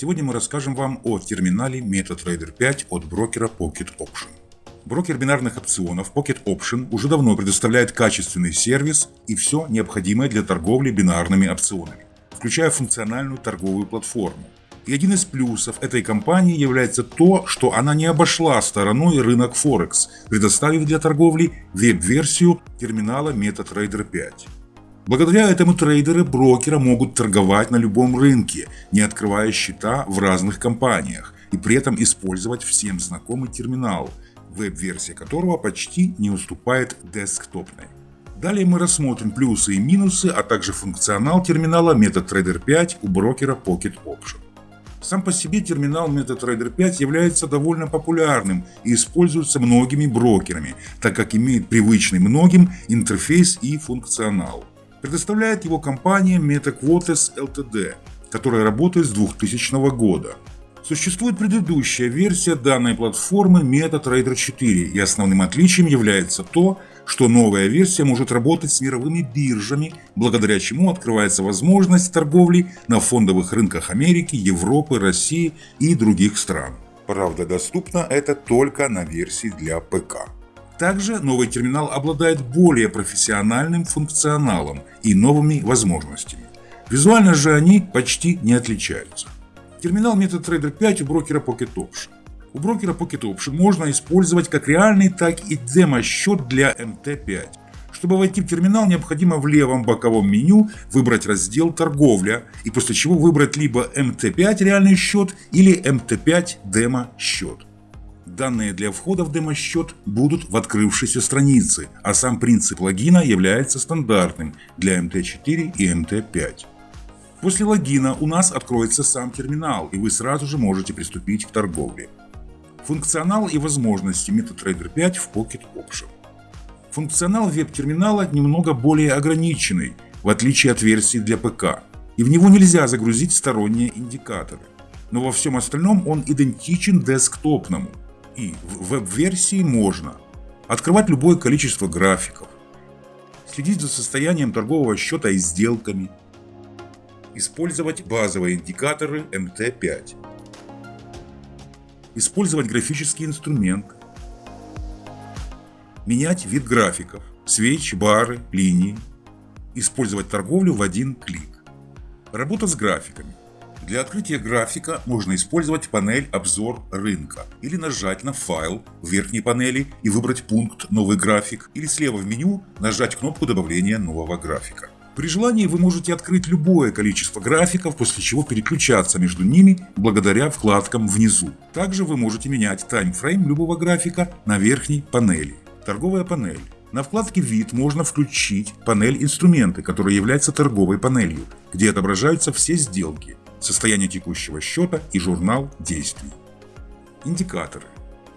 Сегодня мы расскажем вам о терминале MetaTrader 5 от брокера Pocket Option. Брокер бинарных опционов Pocket Option уже давно предоставляет качественный сервис и все необходимое для торговли бинарными опционами, включая функциональную торговую платформу. И один из плюсов этой компании является то, что она не обошла стороной рынок Форекс, предоставив для торговли веб-версию терминала MetaTrader 5. Благодаря этому трейдеры брокера могут торговать на любом рынке, не открывая счета в разных компаниях, и при этом использовать всем знакомый терминал, веб-версия которого почти не уступает десктопной. Далее мы рассмотрим плюсы и минусы, а также функционал терминала MetaTrader 5 у брокера Pocket Option. Сам по себе терминал MetaTrader 5 является довольно популярным и используется многими брокерами, так как имеет привычный многим интерфейс и функционал. Предоставляет его компания MetaQuotes Ltd, которая работает с 2000 года. Существует предыдущая версия данной платформы MetaTrader 4, и основным отличием является то, что новая версия может работать с мировыми биржами, благодаря чему открывается возможность торговли на фондовых рынках Америки, Европы, России и других стран. Правда, доступно это только на версии для ПК. Также новый терминал обладает более профессиональным функционалом и новыми возможностями. Визуально же они почти не отличаются. Терминал MetaTrader 5 у брокера Pocket Option. У брокера Pocket Option можно использовать как реальный, так и демо-счет для MT5. Чтобы войти в терминал, необходимо в левом боковом меню выбрать раздел «Торговля» и после чего выбрать либо MT5 реальный счет или MT5 демо-счет. Данные для входа в демо-счет будут в открывшейся странице, а сам принцип логина является стандартным для MT4 и MT5. После логина у нас откроется сам терминал, и вы сразу же можете приступить к торговле. Функционал и возможности MetaTrader 5 в Pocket Option. Функционал веб-терминала немного более ограниченный, в отличие от версии для ПК, и в него нельзя загрузить сторонние индикаторы. Но во всем остальном он идентичен десктопному, и в веб-версии можно открывать любое количество графиков, следить за состоянием торгового счета и сделками, использовать базовые индикаторы MT5, использовать графический инструмент, менять вид графиков, свечи, бары, линии, использовать торговлю в один клик. Работа с графиками. Для открытия графика можно использовать панель «Обзор рынка» или нажать на файл в верхней панели и выбрать пункт «Новый график» или слева в меню нажать кнопку добавления нового графика. При желании вы можете открыть любое количество графиков, после чего переключаться между ними благодаря вкладкам внизу. Также вы можете менять таймфрейм любого графика на верхней панели. Торговая панель. На вкладке «Вид» можно включить панель «Инструменты», которая является торговой панелью, где отображаются все сделки, состояние текущего счета и журнал действий. Индикаторы.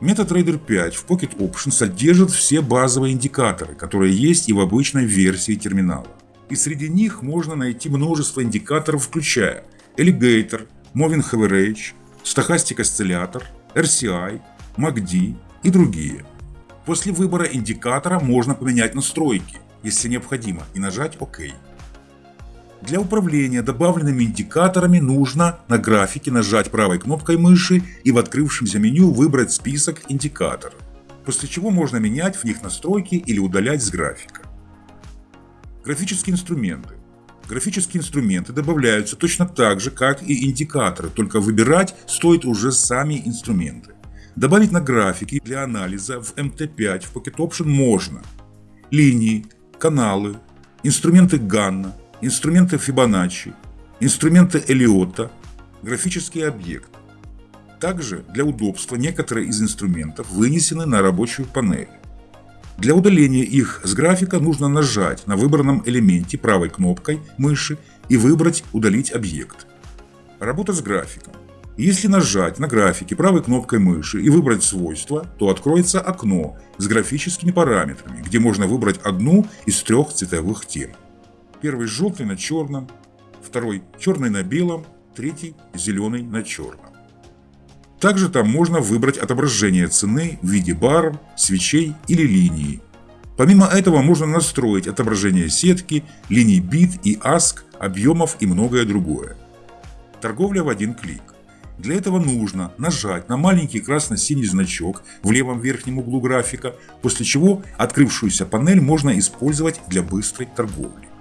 MetaTrader 5 в Pocket Option содержит все базовые индикаторы, которые есть и в обычной версии терминала. И среди них можно найти множество индикаторов, включая Alligator, Moving Average, Stochastic Oscillator, RCI, MACD и другие. После выбора индикатора можно поменять настройки, если необходимо, и нажать ОК. Для управления добавленными индикаторами нужно на графике нажать правой кнопкой мыши и в открывшемся меню выбрать список индикаторов, после чего можно менять в них настройки или удалять с графика. Графические инструменты. Графические инструменты добавляются точно так же, как и индикаторы, только выбирать стоит уже сами инструменты. Добавить на графики для анализа в MT5 в Pocket Option можно. Линии, каналы, инструменты Ганна, инструменты Фибоначчи, инструменты Элиота, графический объект. Также для удобства некоторые из инструментов вынесены на рабочую панель. Для удаления их с графика нужно нажать на выбранном элементе правой кнопкой мыши и выбрать «Удалить объект». Работа с графиком. Если нажать на графике правой кнопкой мыши и выбрать свойства, то откроется окно с графическими параметрами, где можно выбрать одну из трех цветовых тем. Первый желтый на черном, второй черный на белом, третий зеленый на черном. Также там можно выбрать отображение цены в виде баров, свечей или линии. Помимо этого можно настроить отображение сетки, линий бит и ASK, объемов и многое другое. Торговля в один клик. Для этого нужно нажать на маленький красно-синий значок в левом верхнем углу графика, после чего открывшуюся панель можно использовать для быстрой торговли.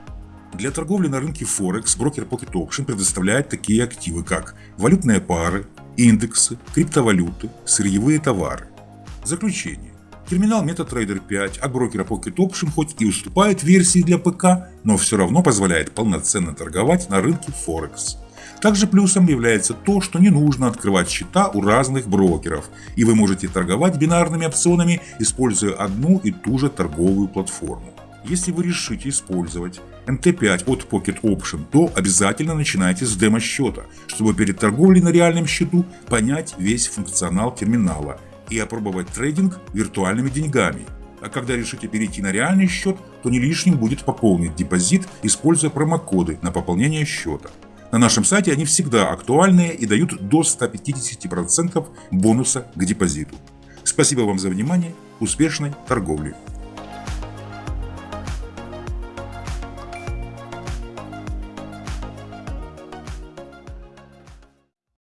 Для торговли на рынке Форекс брокер Pocket Option предоставляет такие активы, как валютные пары, индексы, криптовалюты, сырьевые товары. Заключение. Терминал MetaTrader 5 от брокера Pocket Option хоть и уступает версии для ПК, но все равно позволяет полноценно торговать на рынке Форекс. Также плюсом является то, что не нужно открывать счета у разных брокеров, и вы можете торговать бинарными опционами, используя одну и ту же торговую платформу. Если вы решите использовать MT5 от Pocket Option, то обязательно начинайте с демо-счета, чтобы перед торговлей на реальном счету понять весь функционал терминала и опробовать трейдинг виртуальными деньгами. А когда решите перейти на реальный счет, то не лишним будет пополнить депозит, используя промокоды на пополнение счета. На нашем сайте они всегда актуальные и дают до 150% бонуса к депозиту. Спасибо вам за внимание, успешной торговли!